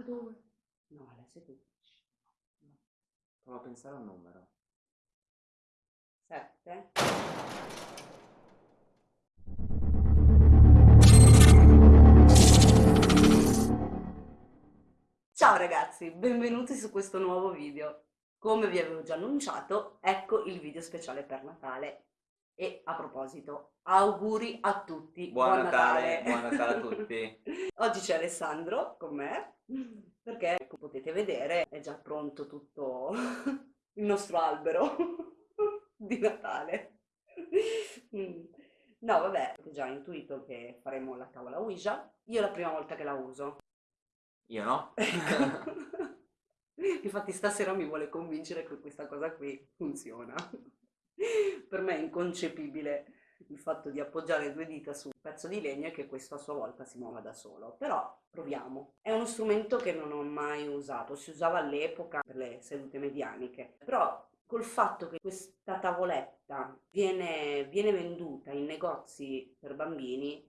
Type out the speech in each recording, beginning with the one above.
K2. No, la 16. Provo a pensare a un numero. 7. Ciao ragazzi, benvenuti su questo nuovo video. Come vi avevo già annunciato, ecco il video speciale per Natale. E a proposito, auguri a tutti. Buon, Natale, buon Natale a tutti. Oggi c'è Alessandro con me, perché come potete vedere è già pronto tutto il nostro albero di Natale. Mm. No, vabbè, avete già intuito che faremo la tavola Ouija. Io è la prima volta che la uso. Io no. Infatti stasera mi vuole convincere che questa cosa qui funziona. Per me è inconcepibile il fatto di appoggiare due dita su un pezzo di legno e che questo a sua volta si muova da solo. Però proviamo. È uno strumento che non ho mai usato, si usava all'epoca per le sedute medianiche, però col fatto che questa tavoletta viene, viene venduta in negozi per bambini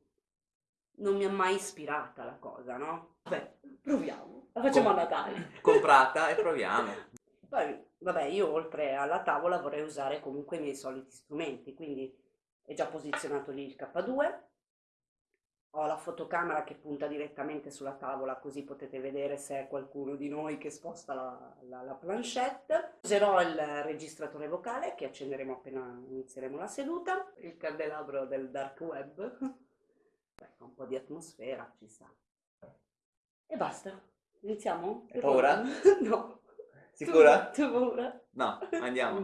non mi ha mai ispirata la cosa, no? Vabbè, proviamo, la facciamo Com- a Natale. Comprata e proviamo. Poi, vabbè, io oltre alla tavola vorrei usare comunque i miei soliti strumenti, quindi è già posizionato lì il K2, ho la fotocamera che punta direttamente sulla tavola così potete vedere se è qualcuno di noi che sposta la, la, la planchette. Userò il registratore vocale che accenderemo appena inizieremo la seduta, il candelabro del dark web, ecco un po' di atmosfera ci sta. E basta, iniziamo? Hai paura? no. Sicura? Tu, tu hai paura? No, andiamo.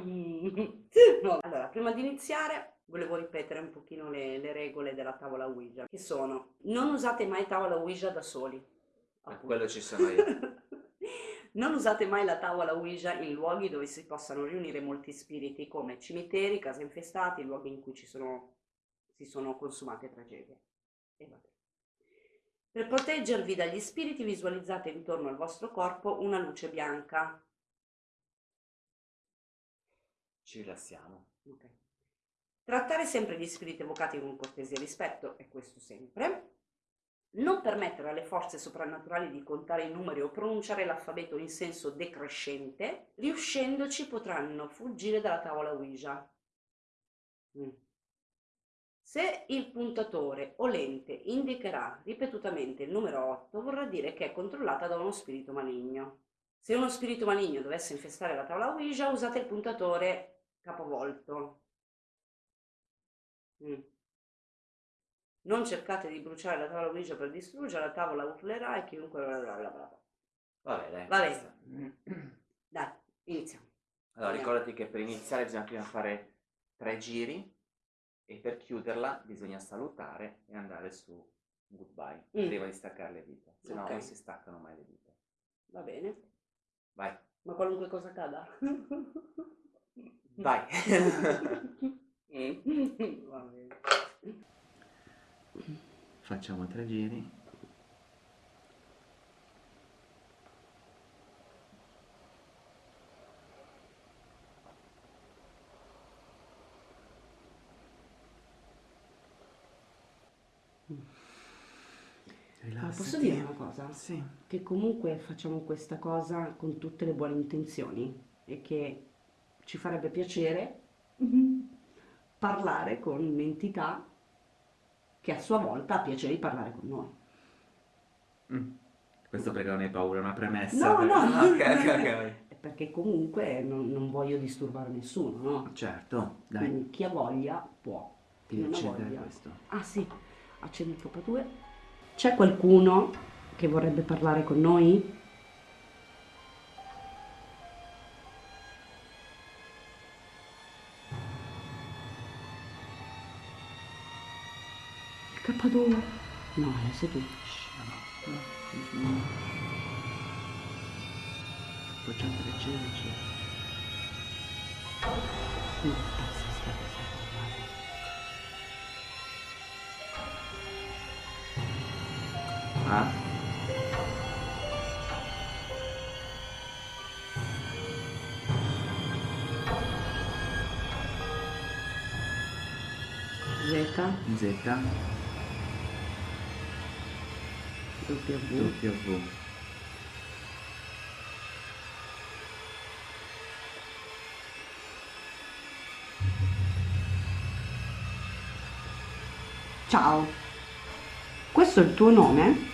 No. Allora, prima di iniziare volevo ripetere un pochino le, le regole della tavola Ouija, che sono non usate mai tavola Ouija da soli. Per appunto. quello ci sono io. non usate mai la tavola Ouija in luoghi dove si possano riunire molti spiriti come cimiteri, case infestate, luoghi in cui ci sono, si sono consumate tragedie. E vabbè. Per proteggervi dagli spiriti visualizzate intorno al vostro corpo una luce bianca. Ci rilassiamo. Ok. Trattare sempre gli spiriti evocati con cortesia e rispetto, e questo sempre. Non permettere alle forze soprannaturali di contare i numeri o pronunciare l'alfabeto in senso decrescente, riuscendoci potranno fuggire dalla tavola Ouija. Mm. Se il puntatore o lente indicherà ripetutamente il numero 8, vorrà dire che è controllata da uno spirito maligno. Se uno spirito maligno dovesse infestare la tavola Ouija, usate il puntatore capovolto. Mm. Non cercate di bruciare la tavola Ouija per distruggere, la tavola urlerà e chiunque... bla bla bla bla. Vabbè, dai. Va basta. Dai, iniziamo. Allora, Andiamo. ricordati che per iniziare bisogna prima fare tre giri e per chiuderla bisogna salutare e andare su goodbye Mm. prima di staccare le dita, se no Ok. non si staccano mai le dita. Va bene. Vai, Ma qualunque cosa cada. vai. Va bene. Facciamo tre giri. Ma posso dire una cosa? Sì. Che comunque facciamo questa cosa con tutte le buone intenzioni e che ci farebbe piacere parlare con un'entità che a sua volta ha piacere di parlare con noi. Mm. Questo perché non hai paura, è una premessa. No, per- no. Ah, Ok, ok, ok. Perché comunque non, non voglio disturbare nessuno, no? Certo, dai, Quindi chi ha voglia può. devi ha accendere voglia. questo. Ah sì, accendi il K2. C'è qualcuno che vorrebbe parlare con noi? K2? No, è seduto. No, no, no. Appoggiate leggero, leggero. No, aspetta, aspetta, aspetta. Ah? Z, Z, www Ciao, questo è il tuo nome?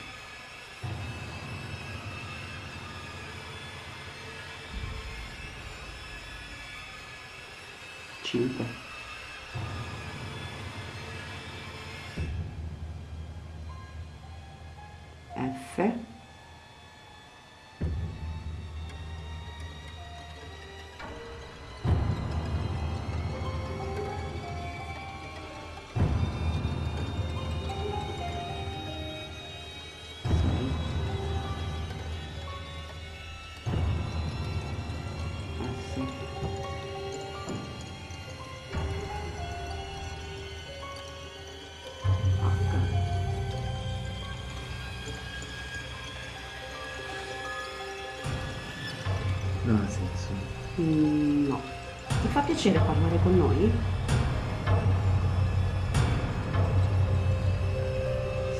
Piacere parlare con noi?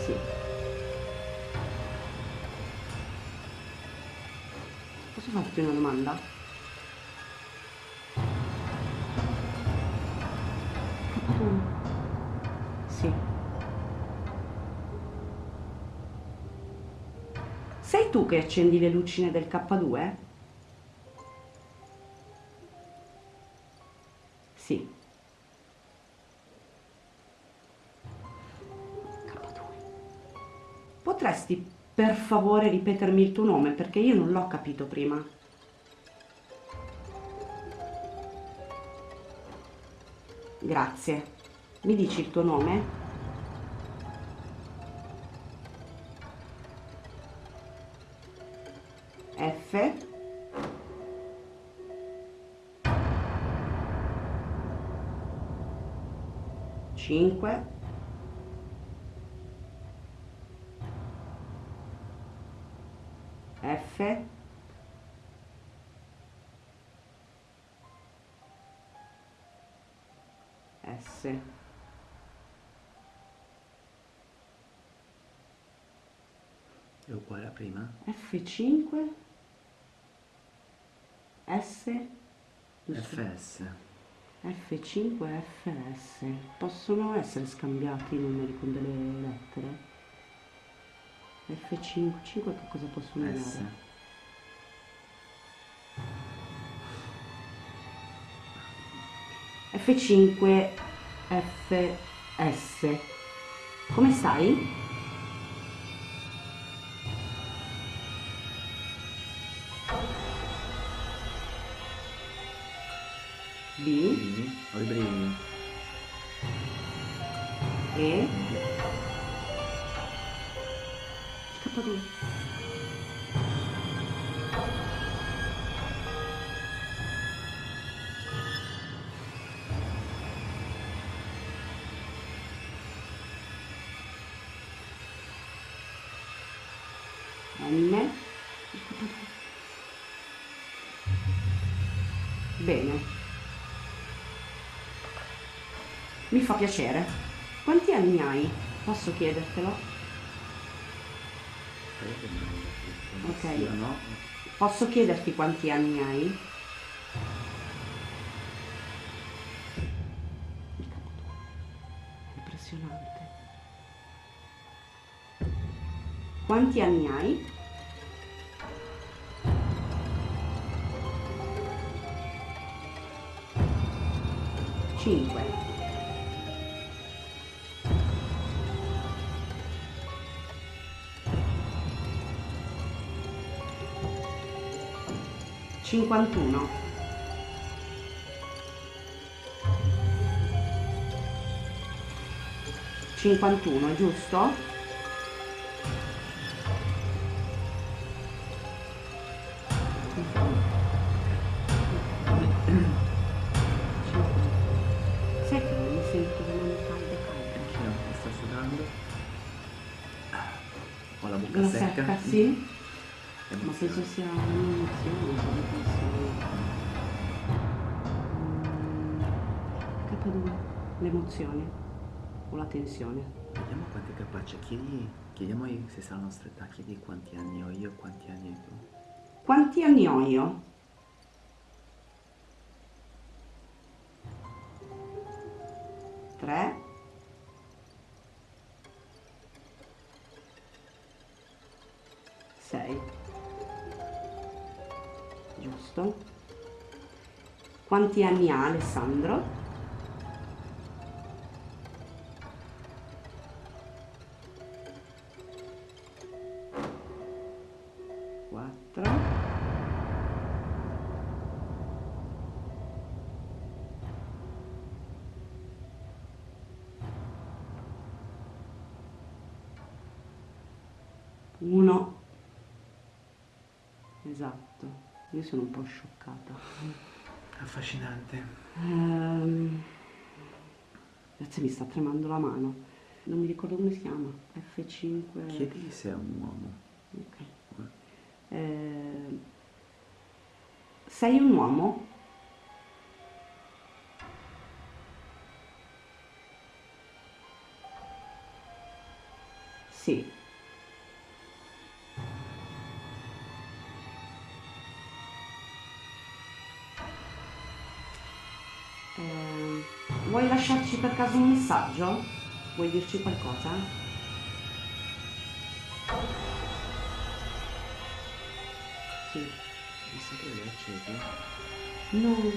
Sì. Posso farti una domanda? Sì. Sei tu che accendi le lucine del K2? Potresti per favore ripetermi il tuo nome perché io non l'ho capito prima. Grazie. Mi dici il tuo nome? F. Cinque. F. S. È uguale a prima? F5. S. FS. F5 e FS possono essere scambiati i numeri con delle lettere? F5, 5 che cosa possono S. dare? F5 FS come stai? B? Ho i brividi. E K2 N Bene. Mi fa piacere. Quanti anni hai? Posso chiedertelo? Ok. Posso chiederti quanti anni hai? Impressionante. Quanti anni hai? Cinque. Cinquantuno. Cinquantuno, giusto? Sai che non mi sento sudando. Ho la bocca La secca. secca, sì? Ma penso sia un'emozione. K2. L'emozione. O la tensione. Vediamo quanto è capace. Chiedi, chiediamo se sa la nostra. Chiedi quanti anni ho io quanti anni hai tu. Quanti anni ho io? Tre. Sei. Giusto. Quanti anni ha Alessandro? Io sono un po' scioccata. Affascinante. Ehm, Grazie, mi sta tremando la mano. Non mi ricordo come si chiama. F5. Chiedi se è un uomo. Ok. Ehm, sei un uomo? Lasciarci per caso un messaggio? Vuoi dirci qualcosa? Sì. Mi sa che l'hai acceso? No.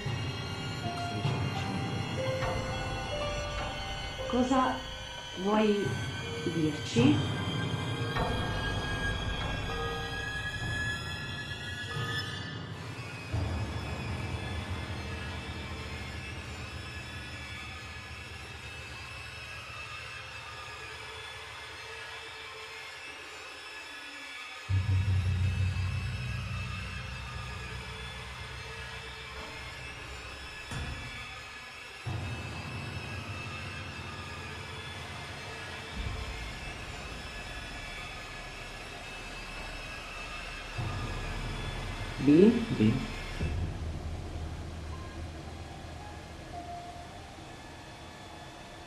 Cosa vuoi dirci? B? B.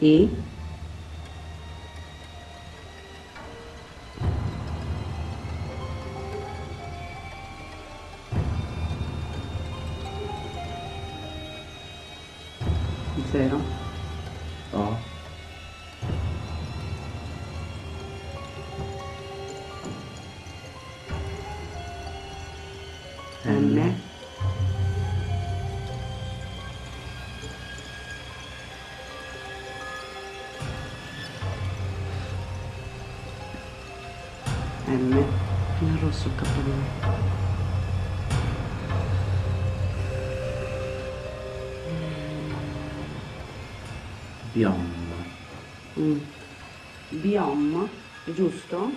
E? Zero. O. giusto?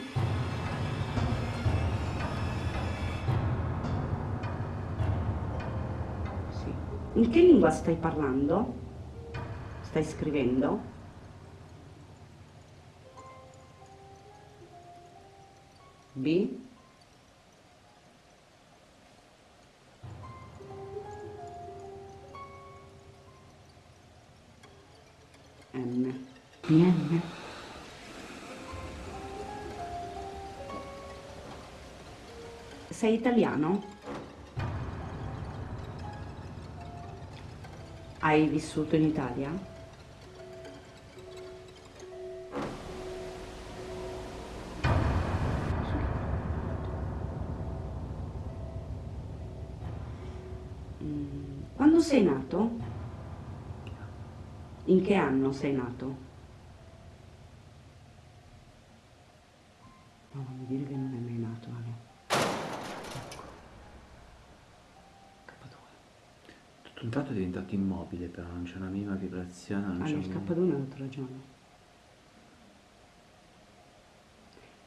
Sì. In che lingua stai parlando? Stai scrivendo? B? Sei italiano? Hai vissuto in Italia? Mm, Quando sei nato? In che anno sei nato? No, mi dire che non è mai nato, Ale. K2. Tutto un tratto è diventato immobile, però non c'è una minima vibrazione, non Ah, un... K2 hai avuto ragione.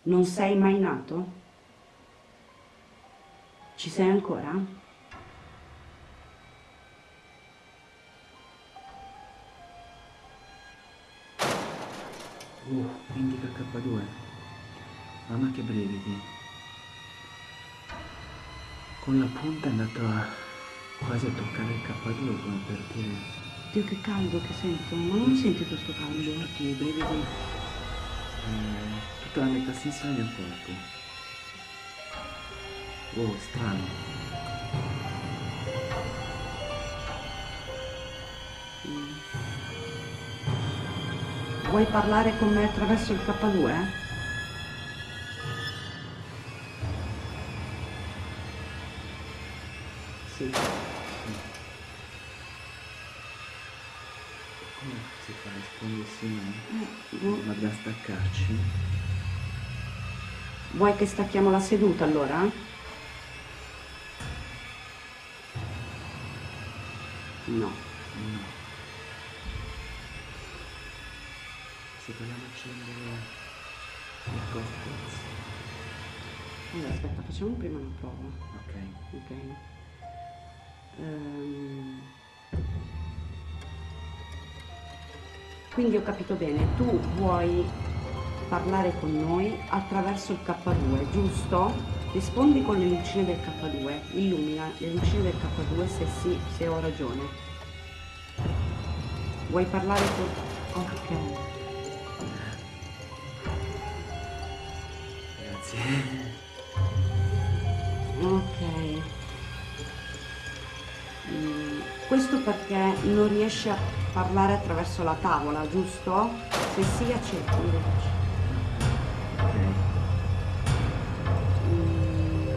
Non sei mai nato? Ci sei ancora? Uh, indica K2. Mamma che brividi. Con la punta è andato a quasi a toccare il K2 come per dire. Dio che caldo che sento, ma non senti questo caldo? Tutti i brividi. eh, tutta la metà sinistra del mio corpo. Wow, strano. Mm. Vuoi parlare con me attraverso il K2? Sì. Come si fa a rispondere sì no? Eh, boh. Ma dobbiamo staccarci? Vuoi che stacchiamo la seduta allora? No. No. Se vogliamo accendere il cocktail. Allora, aspetta, facciamo prima una prova. Ok. Ok. Ehm, Quindi ho capito bene, tu vuoi parlare con noi attraverso il K2, giusto? Rispondi con le lucine del K2, illumina le lucine del K2 se sì, se ho ragione. Vuoi parlare con... Ok. Grazie. Ok. Mm, Questo perché non riesci a parlare attraverso la tavola, giusto? Se sì, accetti. Ok. Mm,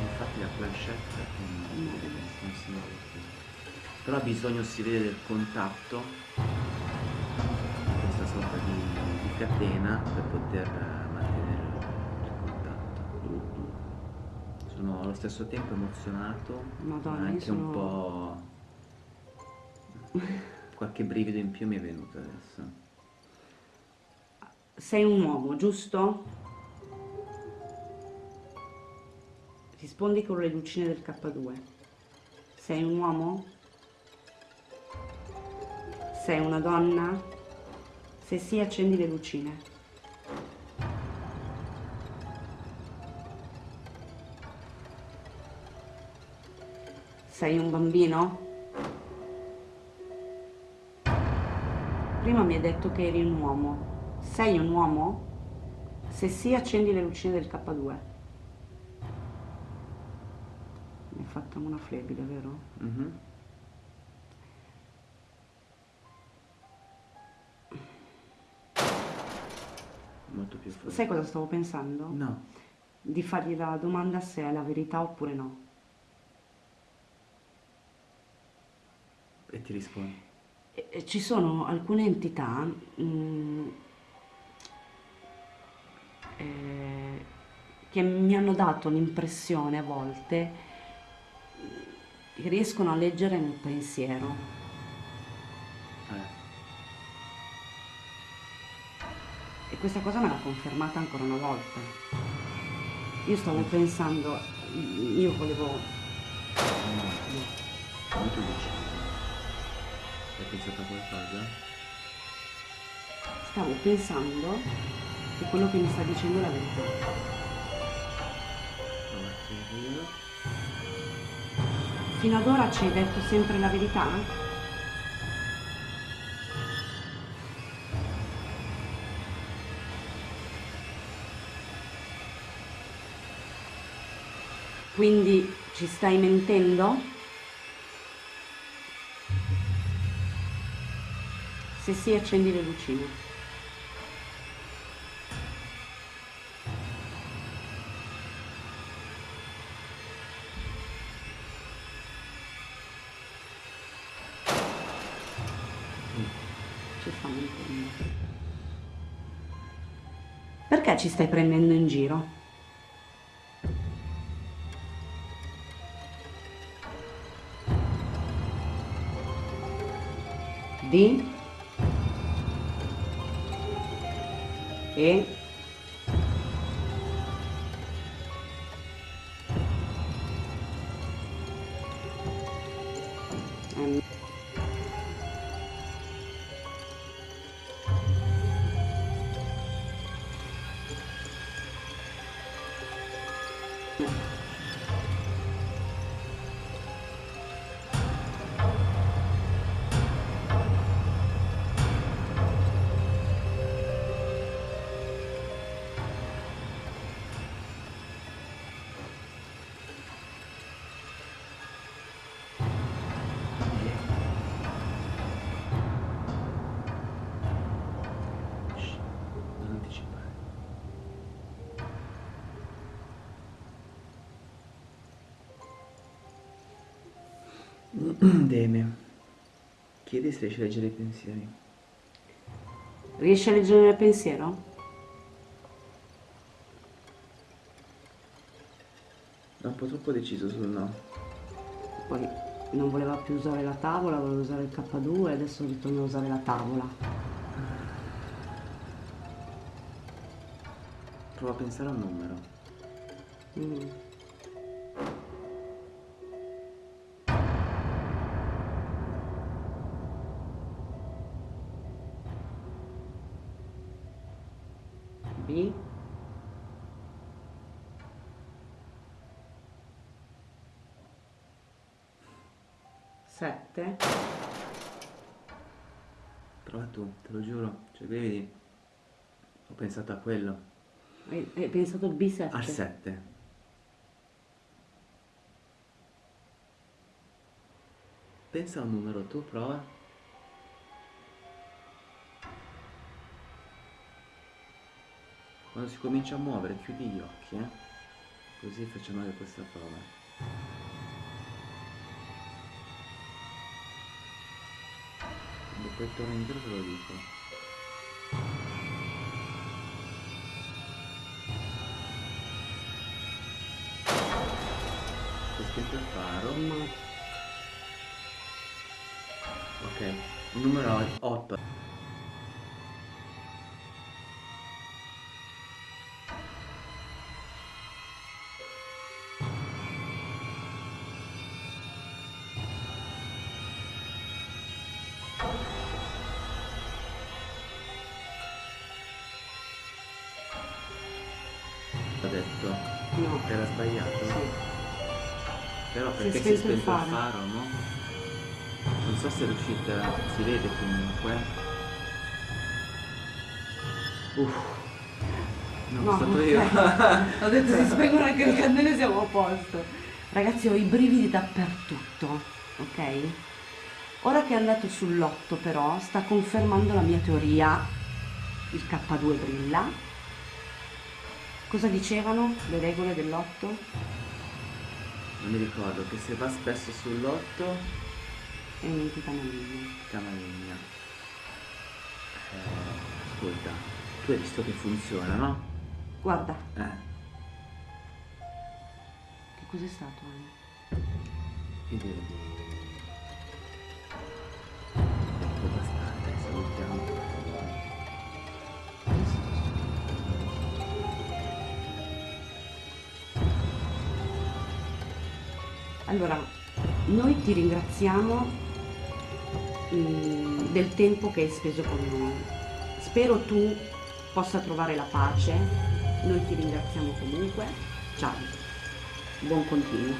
Infatti la planchette è No. non si vede più. Però ha bisogno si vede del contatto, questa sorta di, di catena per poter eh, mantenere il contatto. Sono allo stesso tempo emozionato, Madonna, ma anche un sono- po'... qualche brivido in più mi è venuto adesso. Sei un uomo, giusto? Rispondi con le lucine del K2. Sei un uomo? Sei una donna? Se sì, accendi le lucine. Sei un bambino? Prima mi hai detto che eri un uomo. Sei un uomo? Se sì, accendi le lucine del K2. Mi è fatta una flebile, vero? Mhm. Molto più forte. Sai cosa stavo pensando? No. Di fargli la domanda se è la verità oppure no. E ti rispondi. Ci sono alcune entità mm, eh, che mi hanno dato l'impressione a volte che riescono a leggere nel pensiero. Eh. E questa cosa me l'ha confermata ancora una volta. Io stavo pensando, io volevo... No. Come tu dici? Hai pensato a qualcosa? Stavo pensando che quello che mi sta dicendo è la verità. Fino ad ora ci hai detto sempre la verità? Quindi ci stai mentendo? Se sì, accendi le lucine. Mentendo. Perché ci stai prendendo in giro? Deme. Chiedi se riesci a leggere i pensieri. Riesci a leggere il pensiero? È un po' troppo deciso sul no. Poi non voleva più usare la tavola, voleva usare il K2 e adesso ritorna a usare la tavola. Prova a pensare a un numero. Mm. Pensato a quello. hai, hai pensato al B7 Al 7. Pensa a un numero, tu prova. Quando si comincia a muovere, chiudi gli occhi, eh? Così facciamo anche questa prova. Quando poi torno indietro te lo dico. Il faro. ma Ok, numero 8. Ho detto, no era sbagliato. Sì. Però Si è perché si è spento il spento il faro. faro, no? Non so se riuscite a... si vede comunque. Uff. No, No, sono stato io. Ho detto si spengono anche le candele siamo a posto. Ragazzi ho i brividi dappertutto, ok? Ora che è andato sull'8 però sta confermando la mia teoria, il K2 brilla. Cosa dicevano le regole dell'8? Non mi ricordo che se va spesso sull'8 È un'entità maligna. Camaligna. Eh, ascolta, tu hai visto che funziona, no? Guarda, Eh, che cos'è stato? Che devo dire? Allora, noi ti ringraziamo mm, del tempo che hai speso con noi. Spero tu possa trovare la pace. Noi ti ringraziamo comunque. Ciao. Buon continuo.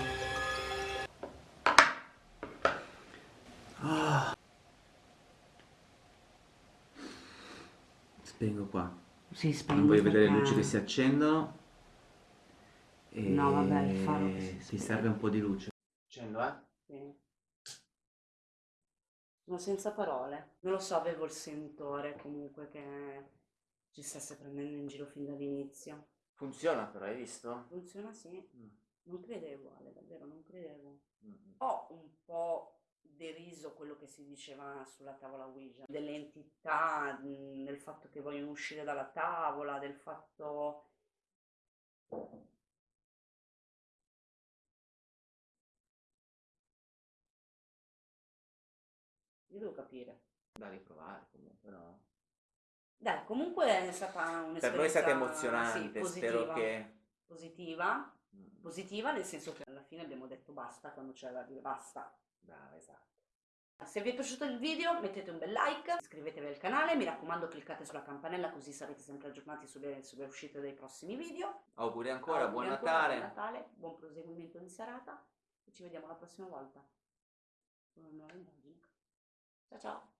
Spengo qua. Si Non spegne voglio vedere le luci che si accendono. E No, vabbè, ti spegne. serve un po' di luce. Accendo, eh? Sì. Sono senza parole. Non lo so, avevo il sentore comunque che ci stesse prendendo in giro fin dall'inizio. Funziona però, hai visto? Funziona sì. Mm, Non credevo, Ale, davvero non credevo. mm, mm. Ho un po' deriso quello che si diceva sulla tavola Ouija, delle entità, mh, del fatto che vogliono uscire dalla tavola, del fatto... Io devo capire. Da riprovare comunque, no? Dai, comunque è stata un'esperienza Per noi è stata sì, emozionante, spero positiva, che... positiva, Mm, positiva nel senso che alla fine abbiamo detto basta quando c'era da dire basta. Brava, esatto. Se vi è piaciuto il video mettete un bel like, iscrivetevi al canale, mi raccomando cliccate sulla campanella così sarete sempre aggiornati sulle, sulle uscite dei prossimi video. Auguri ancora, Auguri buon ancora, Natale. buon Natale, buon proseguimento di serata e ci vediamo la prossima volta con una nuova indagine. Ciao ciao!